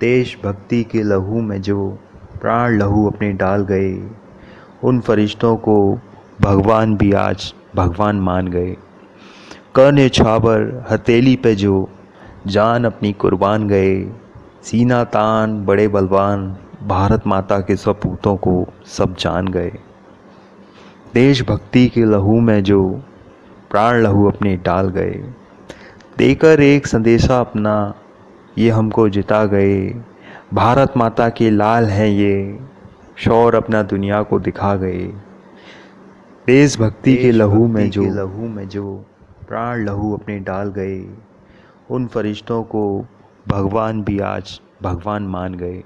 देशभक्ति के लहू में जो प्राण लहू अपने डाल गए, उन फरिश्तों को भगवान भी आज भगवान मान गए। कर्ण छाबर हथेली पे जो जान अपनी कुर्बान गए सीना तान बड़े बलवान भारत माता के सपूतों को सब जान गए। देशभक्ति के लहू में जो प्राण लहू अपने डाल गए। देकर एक संदेशा अपना ये हमको जिता गए। भारत माता के लाल हैं ये शौर अपना दुनिया को दिखा गए। देशभक्ति के लहू में जो लहू में जो प्राण लहू अपने डाल गए उन फरिश्तों को भगवान भी आज भगवान मान गए।